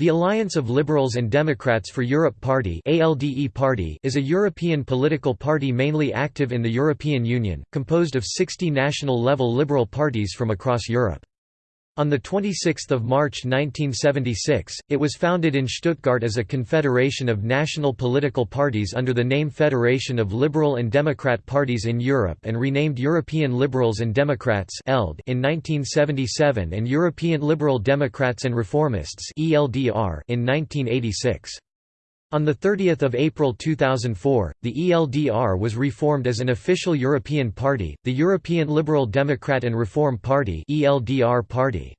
The Alliance of Liberals and Democrats for Europe Party is a European political party mainly active in the European Union, composed of 60 national-level liberal parties from across Europe. On 26 March 1976, it was founded in Stuttgart as a confederation of national political parties under the name Federation of Liberal and Democrat Parties in Europe and renamed European Liberals and Democrats in 1977 and European Liberal Democrats and Reformists in 1986. On 30 April 2004, the ELDR was reformed as an official European party, the European Liberal Democrat and Reform Party ELDR party.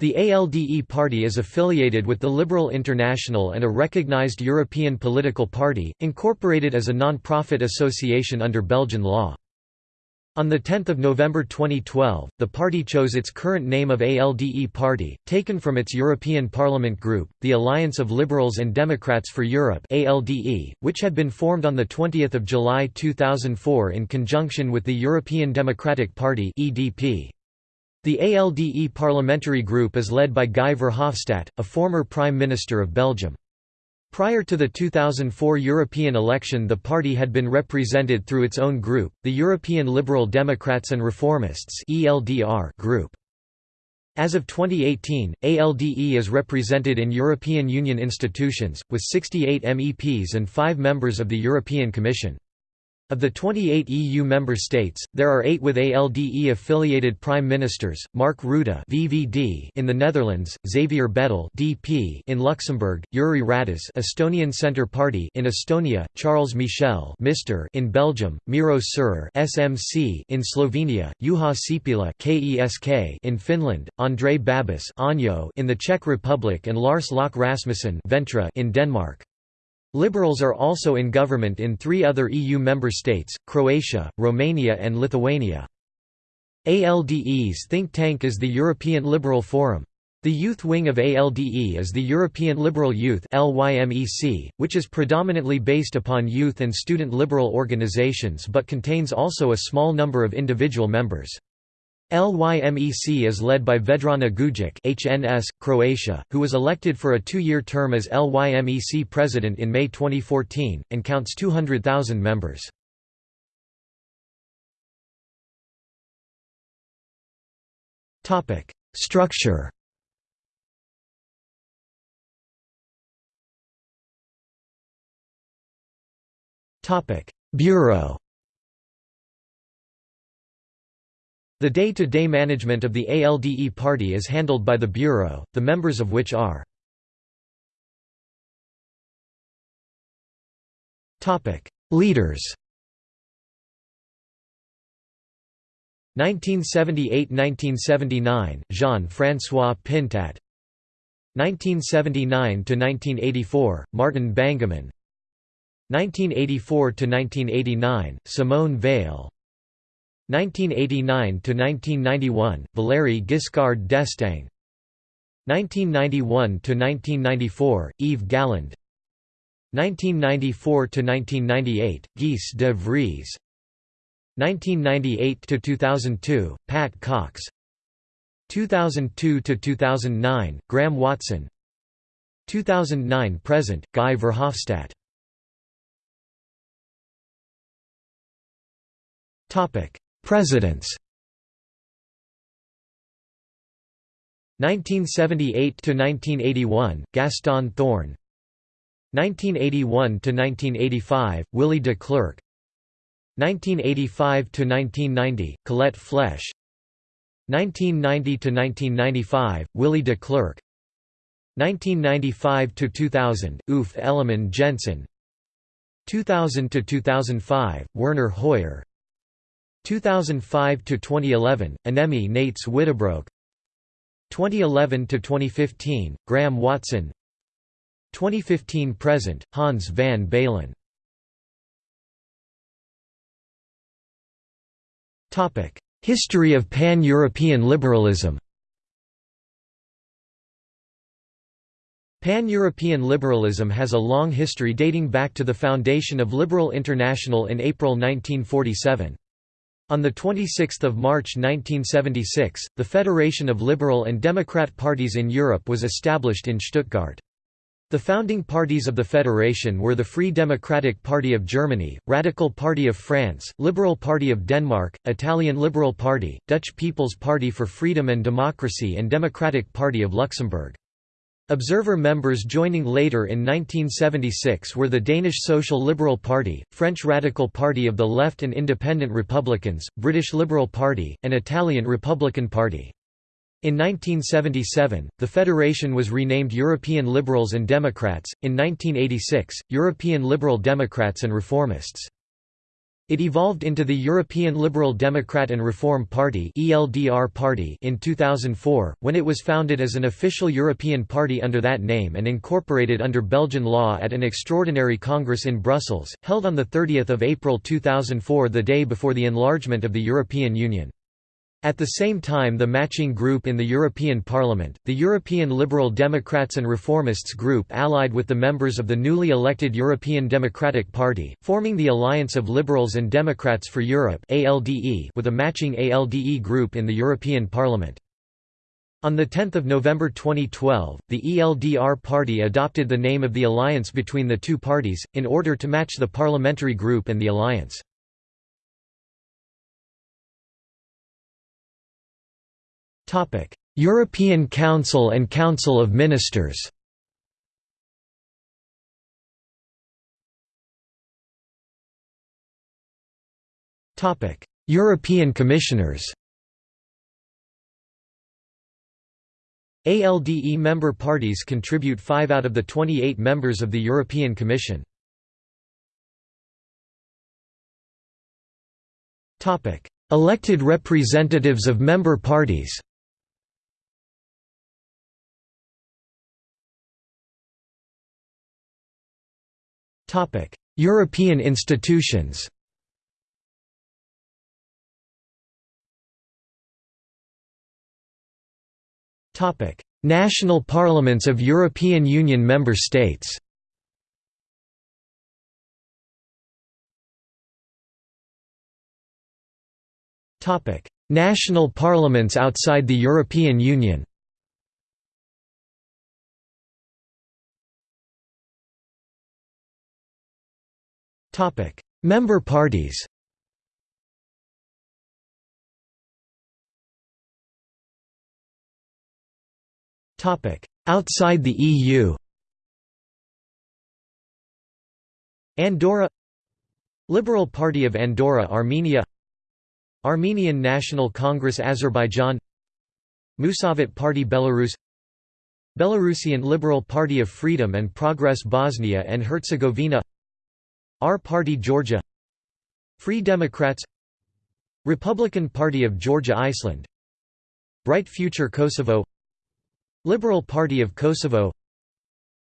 The ALDE party is affiliated with the Liberal International and a recognized European political party, incorporated as a non-profit association under Belgian law. On 10 November 2012, the party chose its current name of ALDE Party, taken from its European Parliament group, the Alliance of Liberals and Democrats for Europe ALDE, which had been formed on 20 July 2004 in conjunction with the European Democratic Party EDP. The ALDE parliamentary group is led by Guy Verhofstadt, a former Prime Minister of Belgium. Prior to the 2004 European election the party had been represented through its own group, the European Liberal Democrats and Reformists group. As of 2018, ALDE is represented in European Union institutions, with 68 MEPs and 5 members of the European Commission. Of the 28 EU member states, there are eight with ALDE-affiliated prime ministers, Mark Rutte VVD in the Netherlands, Xavier Bettel DP in Luxembourg, Jüri Ratas Estonian Centre Party in Estonia, Charles Michel Mr. in Belgium, Miro Cerar SMC in Slovenia, Juha Sipilä KESK in Finland, Andrei Babis in the Czech Republic and Lars Løkke Rasmussen in Denmark. Liberals are also in government in three other EU member states, Croatia, Romania and Lithuania. ALDE's think tank is the European Liberal Forum. The youth wing of ALDE is the European Liberal Youth which is predominantly based upon youth and student liberal organizations but contains also a small number of individual members. LYMEC is led by Vedrana Gujic HNS, Croatia, who was elected for a two-year term as LYMEC president in May 2014, and counts 200,000 members. Structure Bureau The day-to-day -day management of the ALDE party is handled by the Bureau, the members of which are Leaders 1978–1979, Jean-François Pintat 1979–1984, Martin Bangemann 1984–1989, Simone Veil 1989–1991, Valéry Giscard d'Estaing. 1991–1994, Yves Galland. 1994–1998, Guy de Vries. 1998–2002, Pat Cox. 2002–2009, Graham Watson. 2009–present, Guy Verhofstadt Presidents. 1978–1981, Gaston Thorn 1981–1985, Willy de Clercq. 1985–1990, Colette Flesch 1990–1995, Willy de Clercq. 1995–2000, Uffe Ellemann-Jensen 2000–2005, Werner Hoyer 2005 to 2011 Annemie Neyts-Uyttebroeck 2011 to 2015 Graham Watson. 2015 present Hans van Baalen. Topic History of Pan-European liberalism. Pan-European liberalism has a long history dating back to the foundation of Liberal International in April 1947. On 26 March 1976, the Federation of Liberal and Democrat Parties in Europe was established in Stuttgart. The founding parties of the federation were the Free Democratic Party of Germany, Radical Party of France, Liberal Party of Denmark, Italian Liberal Party, Dutch People's Party for Freedom and Democracy and Democratic Party of Luxembourg. Observer members joining later in 1976 were the Danish Social Liberal Party, French Radical Party of the Left and Independent Republicans, British Liberal Party, and Italian Republican Party. In 1977, the federation was renamed European Liberals and Democrats, in 1986, European Liberal Democrats and Reformists. It evolved into the European Liberal Democrat and Reform Party party in 2004, when it was founded as an official European party under that name and incorporated under Belgian law at an extraordinary congress in Brussels, held on 30 April 2004 the day before the enlargement of the European Union. At the same time the matching group in the European Parliament, the European Liberal Democrats and Reformists group allied with the members of the newly elected European Democratic Party, forming the Alliance of Liberals and Democrats for Europe with a matching ALDE group in the European Parliament. On 10 November 2012, the ELDR party adopted the name of the alliance between the two parties, in order to match the parliamentary group and the alliance. Topic: European Council and Council of Ministers. Topic: European Commissioners. ALDE member parties contribute 5 out of the 28 members of the European Commission. Elected representatives of member parties Topic: European institutions. Topic: National parliaments of European Union member states. Topic: National parliaments outside the European Union. Member parties Topic: Outside the EU Andorra Liberal Party of Andorra Armenia Armenian National Congress Azerbaijan Musavat Party Belarus Belarusian Liberal Party of Freedom and Progress Bosnia and Herzegovina R Party Georgia Free Democrats Republican Party of Georgia Iceland Bright Future Kosovo Liberal Party of Kosovo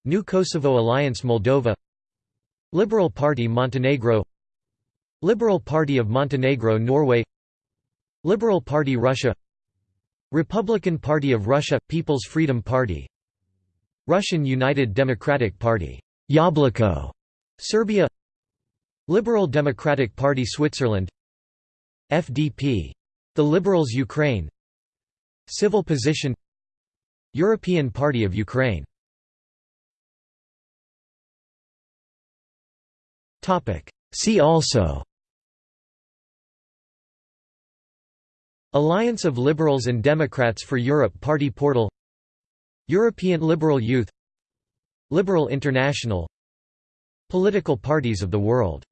New Kosovo Alliance Moldova Liberal Party Montenegro Liberal Party of Montenegro Norway Liberal Party Russia Republican Party of Russia – People's Freedom Party Russian United Democratic Party Yabloko, Serbia Liberal Democratic Party Switzerland FDP. The Liberals Ukraine Civil Position European Party of Ukraine See also Alliance of Liberals and Democrats for Europe Party Portal European Liberal Youth Liberal International Political parties of the world